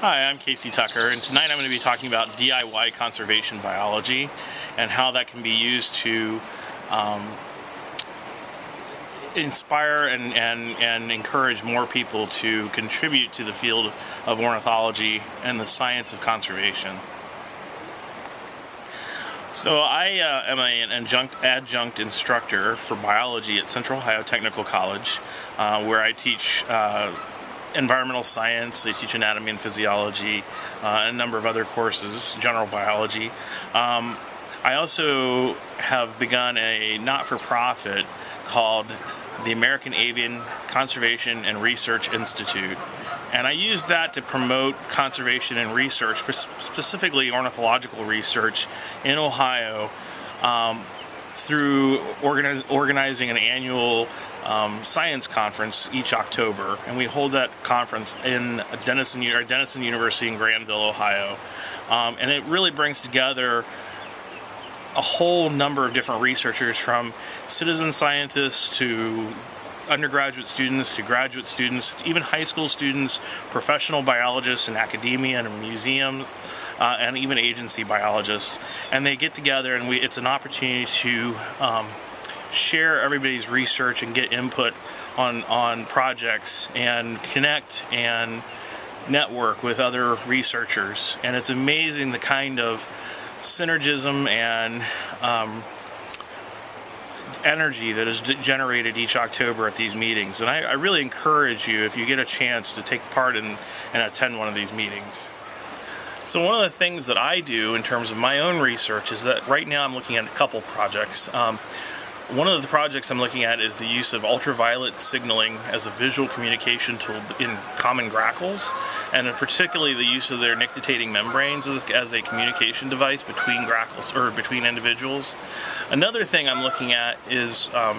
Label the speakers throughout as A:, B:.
A: Hi, I'm Casey Tucker, and tonight I'm going to be talking about DIY conservation biology and how that can be used to um, inspire and, and, and encourage more people to contribute to the field of ornithology and the science of conservation. So I uh, am an adjunct, adjunct, instructor for biology at Central Ohio Technical College, uh, where I teach uh, environmental science, they teach anatomy and physiology, uh, a number of other courses, general biology. Um, I also have begun a not-for-profit called the American Avian Conservation and Research Institute. And I use that to promote conservation and research, specifically ornithological research in Ohio um, through organize, organizing an annual um, science conference each October, and we hold that conference in Denison, Denison University in Granville, Ohio. Um, and it really brings together a whole number of different researchers from citizen scientists to undergraduate students to graduate students, even high school students, professional biologists in academia and museums, uh, and even agency biologists. And they get together and we, it's an opportunity to um, share everybody's research and get input on, on projects and connect and network with other researchers. And it's amazing the kind of synergism and um, energy that is generated each October at these meetings. And I, I, really encourage you, if you get a chance, to take part in and attend one of these meetings. So one of the things that I do in terms of my own research is that right now I'm looking at a couple projects. Um, one of the projects I'm looking at is the use of ultraviolet signaling as a visual communication tool in common grackles, and particularly the use of their nictitating membranes as, as a communication device between grackles or between individuals. Another thing I'm looking at is um,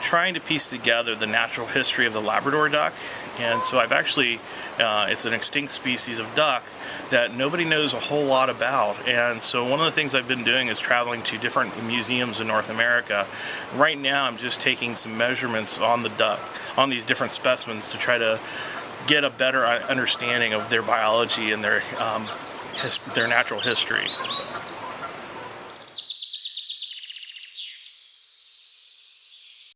A: trying to piece together the natural history of the Labrador duck. And so I've actually, uh, it's an extinct species of duck that nobody knows a whole lot about. And so one of the things I've been doing is traveling to different museums in North America. Right now I'm just taking some measurements on the duck, on these different specimens to try to get a better uh, understanding of their biology and their, um, their natural history. So.